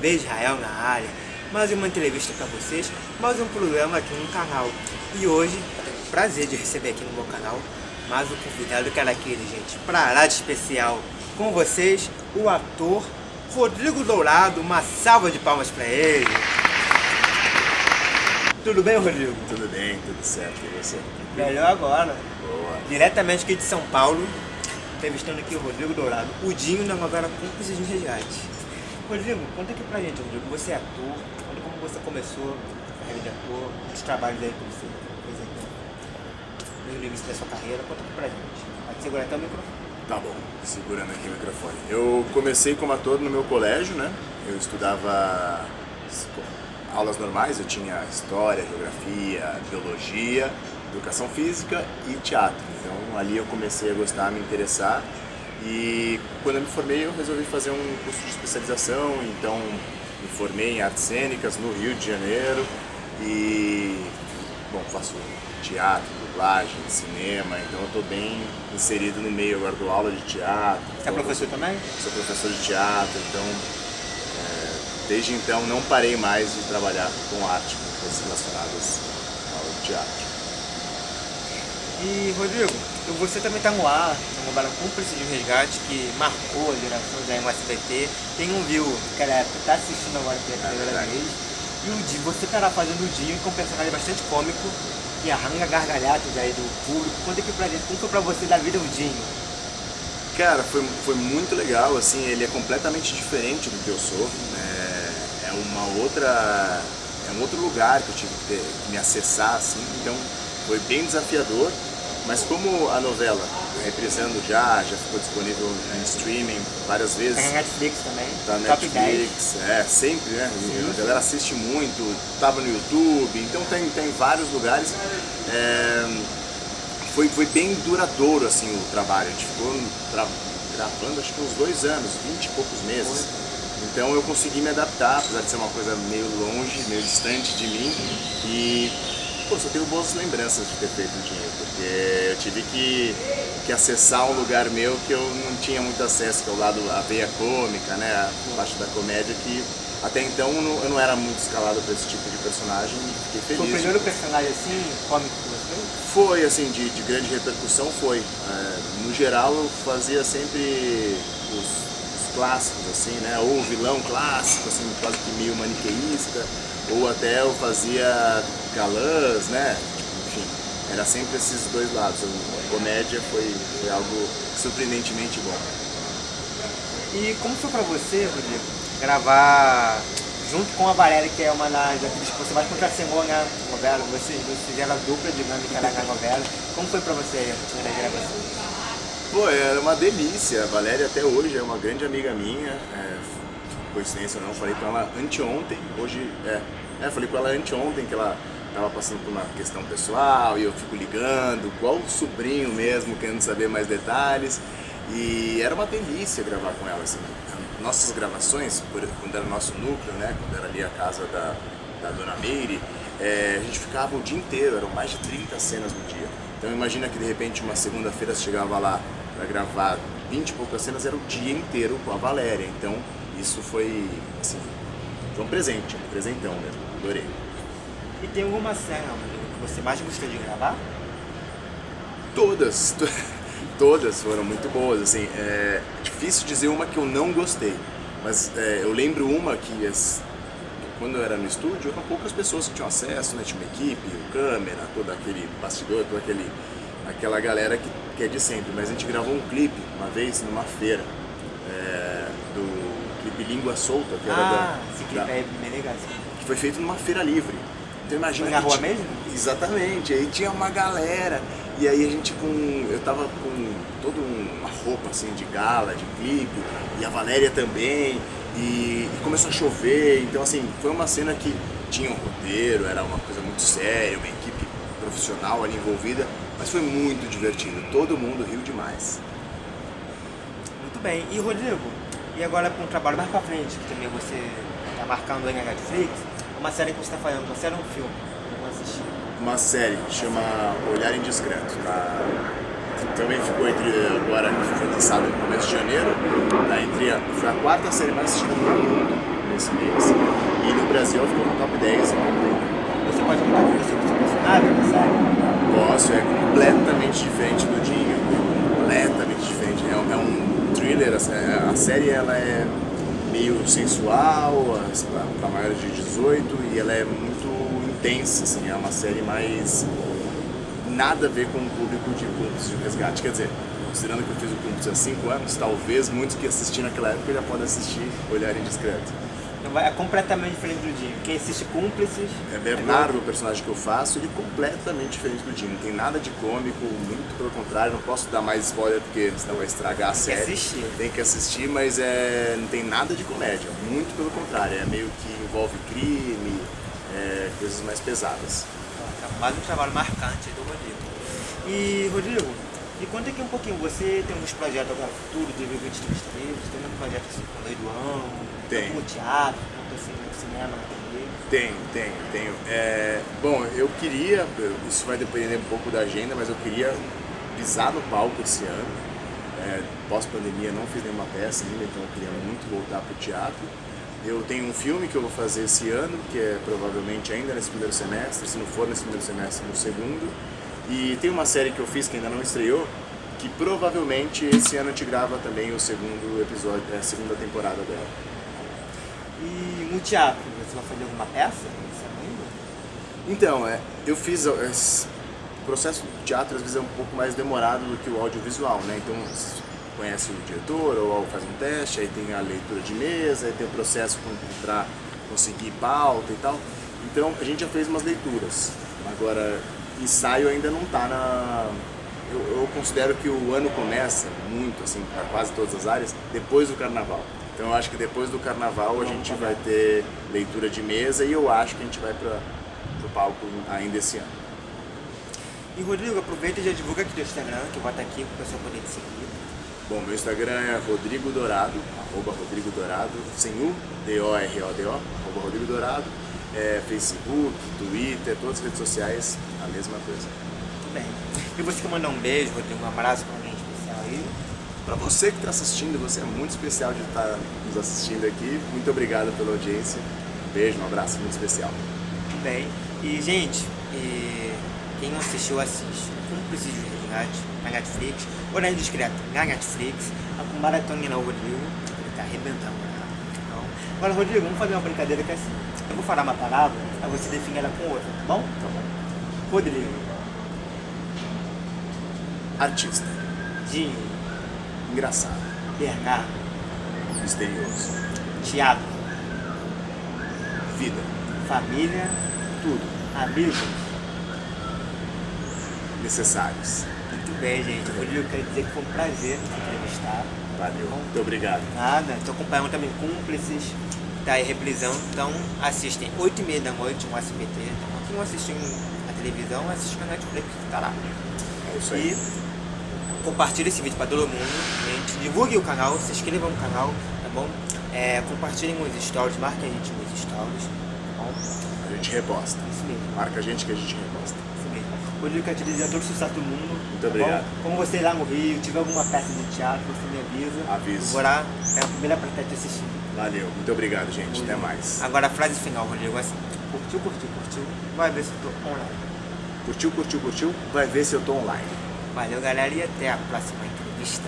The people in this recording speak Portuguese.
TV Israel na área, mais uma entrevista para vocês, mais um programa aqui no canal. E hoje, eu tenho o prazer de receber aqui no meu canal mais um convidado que era aquele, gente, pra lá de especial. Com vocês, o ator Rodrigo Dourado, uma salva de palmas para ele. Tudo bem, Rodrigo? Tudo bem, tudo certo, e você? Melhor agora. Boa. Diretamente aqui de São Paulo, entrevistando aqui o Rodrigo Dourado, o Dinho da novela Cúmplices de Resgate. Rodrigo, conta aqui pra gente, Rodrigo, você é ator, conta como você começou a carreira de ator, os trabalhos aí que você fez aqui no início da sua carreira, conta aqui pra gente. Pode segurar até o microfone. Tá bom, segurando aqui o microfone. Eu comecei como ator no meu colégio, né? Eu estudava aulas normais, eu tinha história, geografia, biologia, educação física e teatro. Então ali eu comecei a gostar, a me interessar e quando eu me formei eu resolvi fazer um curso de especialização, então me formei em artes cênicas no Rio de Janeiro e bom, faço teatro, dublagem, cinema, então eu estou bem inserido no meio, agora dou aula de teatro. Você é professor também? Sou professor de teatro, então Desde então não parei mais de trabalhar com arte, com coisas relacionadas ao teatro. E Rodrigo, você também está no ar, no novela Cúmplice de Resgate, que marcou a geração da MSBT. Tem um viu que era está assistindo agora pela é primeira vez. E o Dinho, você estará fazendo o Dinho, é um personagem bastante cômico, que arranca gargalhadas aí do público. Conta aqui pra gente, como foi pra você da vida o Dinho? Cara, foi, foi muito legal, assim, ele é completamente diferente do que eu sou. Né? é uma outra é um outro lugar que eu tive que, ter, que me acessar assim então foi bem desafiador mas como a novela reprisando já, já ficou disponível em streaming várias vezes. Tá na Netflix também. Tá na Netflix, 10. é, sempre, né? Sim, a galera assiste muito, tava no YouTube, então tem, tem vários lugares. É, foi, foi bem duradouro assim o trabalho, a gente ficou tra gravando acho que uns dois anos, vinte e poucos meses. Então eu consegui me adaptar, apesar de ser uma coisa meio longe, meio distante de mim. E pô, só tenho boas lembranças de ter feito o dinheiro, porque eu tive que, que acessar um lugar meu que eu não tinha muito acesso, que é o lado, a veia cômica, né, a parte da comédia, que até então eu não era muito escalado para esse tipo de personagem e fiquei feliz. Foi o primeiro personagem assim, cômico que você fez? Foi, assim, de, de grande repercussão foi. É, no geral eu fazia sempre os clássicos, assim, né? Ou vilão clássico, assim, quase que meio maniqueísta, ou até eu fazia galãs, né? Enfim, era sempre esses dois lados. A comédia foi, foi algo surpreendentemente bom. E como foi pra você, Rodrigo, gravar junto com a Valéria, que é uma das atrizes que você mais contracenou na novela, vocês, vocês fizeram a dupla dinâmica na novela. Como foi pra você a primeira gravação? Pô, era uma delícia. A Valéria até hoje é uma grande amiga minha. É, coincidência não, falei com ela anteontem. Hoje, é, é, falei com ela anteontem que ela estava passando por uma questão pessoal e eu fico ligando, igual o sobrinho mesmo, querendo saber mais detalhes. E era uma delícia gravar com ela, assim. Nossas gravações, quando era nosso núcleo, né, quando era ali a casa da, da Dona Meire, é, a gente ficava o dia inteiro, eram mais de 30 cenas no dia. Então imagina que de repente uma segunda-feira chegava lá para gravar 20 e poucas cenas, era o dia inteiro com a Valéria. Então isso foi, assim, foi um presente, um presentão mesmo, adorei. E tem alguma cena que você mais gostou de gravar? Todas, todas foram muito boas, assim, é difícil dizer uma que eu não gostei, mas é, eu lembro uma que as, quando eu era no estúdio, eram poucas pessoas que tinham acesso, né? tinha uma equipe, o câmera, todo aquele bastidor, toda aquele, aquela galera que, que é de sempre, mas a gente gravou um clipe uma vez numa feira, clipe Língua Solta, que era ah, da, da, é bem legal. Que foi feito numa feira livre. Então imagina foi na rua mesmo? Exatamente, aí tinha uma galera, e aí a gente com. Eu tava com toda uma roupa assim de gala, de clipe, e a Valéria também, e, e, começou a chover, então assim, foi uma cena que tinha um roteiro, era uma coisa muito séria, uma equipe profissional ali envolvida, mas foi muito divertido, todo mundo riu demais. Muito bem, e Rodrigo, e agora com um trabalho mais pra frente, que também você está marcando aí na Netflix, uma série que você está fazendo, uma série ou um filme? Uma série, chama Olhar Indiscreto, tá? também ficou entre, agora foi lançado no começo de janeiro, tá entre a, foi a quarta série mais assistida do mundo nesse mês. E no Brasil ficou no top 10 Você pode contar com você seu personagem na série? Posso, é completamente diferente do Dinho. Completamente diferente. É, é um thriller, a, a série ela é meio sensual, para maiores de 18, e ela é muito intensa, assim, é uma série mais nada a ver com o público de Cúmplices de Resgate. Quer dizer, considerando que eu fiz o Cúmplices há 5 anos, talvez muitos que assistiram naquela época já podem assistir Olhar Indiscreto. É completamente diferente do Dinho. Quem assiste Cúmplices... É Bernardo, o personagem que eu faço, ele é completamente diferente do Jim. Não tem nada de cômico, muito pelo contrário. Não posso dar mais spoiler porque senão vai estragar a Tem que série. assistir. Tem que assistir, mas é, não tem nada de comédia. Muito pelo contrário. É meio que envolve crime, é, coisas mais pesadas. Mais um trabalho marcante do Rodrigo. E, Rodrigo, me conta aqui um pouquinho. Você tem alguns projetos agora futuro, de 2023, tem um projeto assim com o do Ano, Tem. no teatro, assim no cinema, na TV. Tenho, tenho, tenho. É, bom, eu queria, isso vai depender um pouco da agenda, mas eu queria pisar no palco esse ano. É, Pós-pandemia não fiz nenhuma peça ainda, então eu queria muito voltar para o teatro. Eu tenho um filme que eu vou fazer esse ano, que é provavelmente ainda nesse primeiro semestre, se não for nesse primeiro semestre, no segundo. E tem uma série que eu fiz que ainda não estreou, que provavelmente esse ano a gente grava também o segundo episódio, é, a segunda temporada dela. E no teatro, você vai fazer alguma peça ainda? Então, é, eu fiz. é, O processo do teatro às vezes é um pouco mais demorado do que o audiovisual, né? Então, conhece o diretor ou faz um teste, aí tem a leitura de mesa, aí tem o processo para conseguir pauta e tal. Então, a gente já fez umas leituras. Agora, ensaio ainda não tá na. Eu, eu considero que o ano começa muito, assim, para quase todas as áreas, depois do carnaval. Então, eu acho que depois do carnaval a gente vai ter leitura de mesa e eu acho que a gente vai para o palco ainda esse ano. E Rodrigo, aproveita e já divulga aqui teu Instagram, que eu vou estar aqui para o pessoal poder te seguir. Bom, meu Instagram é Rodrigo Dourado, arroba Rodrigo Dourado, sem U, D-O-R-O-D-O, arroba Rodrigo Dourado. É, Facebook, Twitter, todas as redes sociais, a mesma coisa. Muito bem. E você quer mandar um beijo, Rodrigo, um abraço para alguém especial aí? Para você que está assistindo, você é muito especial de estar nos assistindo aqui. Muito obrigado pela audiência. Um beijo, um abraço muito especial. Muito bem. E, gente, e quem não assistiu, assiste. Cúmplices de Resgate na Netflix. Ou na Indiscreta, na Netflix. A com maratona Rodrigo. Ele tá arrebentando, né? Então, agora, Rodrigo, vamos fazer uma brincadeira que é assim. Eu vou falar uma palavra, aí você define ela com outra, tá bom? Tá bom. Rodrigo, Artista, Dinho, engraçado, Bernardo, misterioso, Thiago, vida, família, tudo, amigos. necessários. Muito bem, gente. Rodrigo, quero dizer que foi um prazer te entrevistar. Valeu, muito obrigado. Nada, estou acompanhando também Cúmplices, tá aí reprisão, então assistem 8 e meia da noite no SBT. Então, quem não assistiu a televisão, assiste na Netflix, que tá lá. É isso aí. E compartilhe esse vídeo para todo mundo, gente. Divulgue o canal, se inscreva no canal, tá bom? É, compartilhem os stories, marquem a gente nos stories, tá bom? A gente reposta. Isso mesmo. Marca a gente que a gente reposta. Isso mesmo. Rodrigo, quero te desejar todo o sucesso do mundo. Muito tá bom? obrigado. Como você ir lá no Rio, tiver alguma peça de teatro, você me avisa. Aviso. Eu Vou lá, é a primeira pra estar te assistindo. Valeu, muito obrigado, gente. Até mais. Agora a frase final, Rodrigo, é assim. Curtiu, curtiu, curtiu. Vai ver se eu tô online. Curtiu, curtiu, curtiu? Vai ver se eu tô online. Valeu, galera, e até a próxima entrevista.